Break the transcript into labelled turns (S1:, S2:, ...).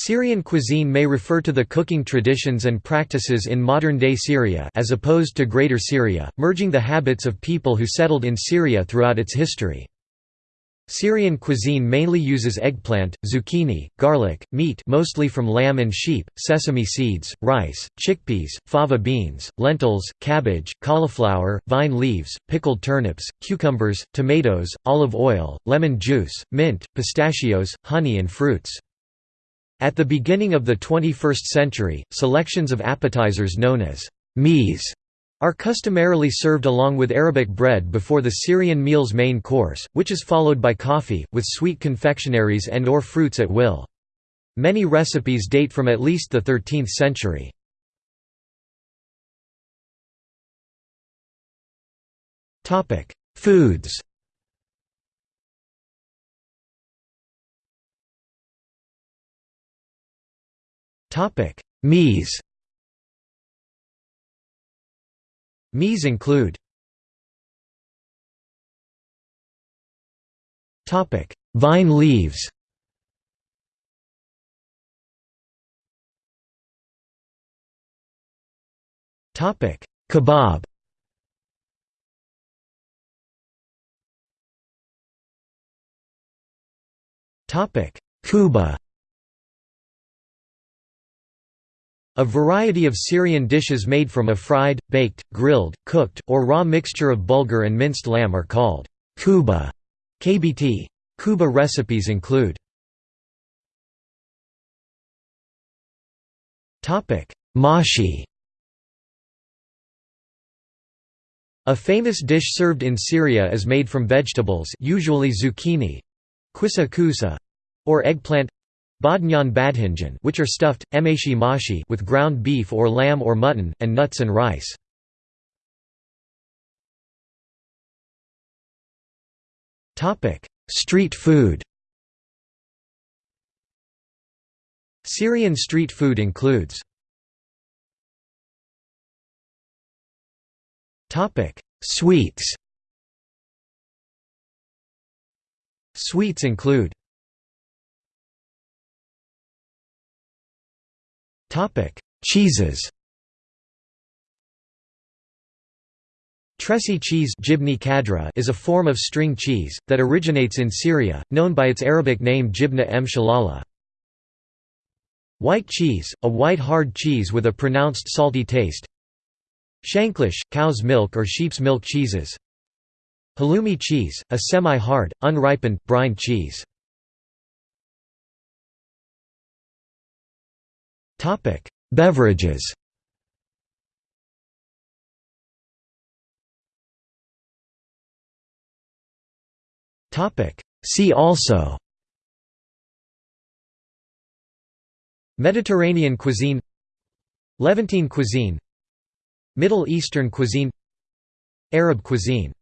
S1: Syrian cuisine may refer to the cooking traditions and practices in modern-day Syria as opposed to Greater Syria, merging the habits of people who settled in Syria throughout its history. Syrian cuisine mainly uses eggplant, zucchini, garlic, meat mostly from lamb and sheep, sesame seeds, rice, chickpeas, fava beans, lentils, cabbage, cauliflower, vine leaves, pickled turnips, cucumbers, tomatoes, olive oil, lemon juice, mint, pistachios, honey and fruits. At the beginning of the 21st century, selections of appetizers known as meze are customarily served along with Arabic bread before the Syrian meal's main course, which is followed by coffee, with sweet confectionaries and or fruits at will. Many recipes date from at least the 13th century. Foods Meze Meze include Vine leaves. Kebab. Kuba A variety of Syrian dishes made from a fried, baked, grilled, cooked, or raw mixture of bulgur and minced lamb are called kuba. KBT. Kuba recipes include Mashi A famous dish served in Syria is made from vegetables usually zucchini, kusa kusa, or eggplant Badnyan badhinjan which are stuffed, emashi mashi with ground beef or lamb or mutton, and nuts and rice. Street food. Syrian street food includes Sweets. Sweets include
S2: Topic:
S1: Cheeses. Tresi cheese is a form of string cheese, that originates in Syria, known by its Arabic name jibna m shalala. White cheese, a white hard cheese with a pronounced salty taste. Shanklish, cow's milk or sheep's milk cheeses. Halloumi cheese, a semi-hard, unripened, brine cheese. Topic: Beverages. Topic: See also. Mediterranean cuisine Levantine cuisine Middle Eastern cuisine Arab cuisine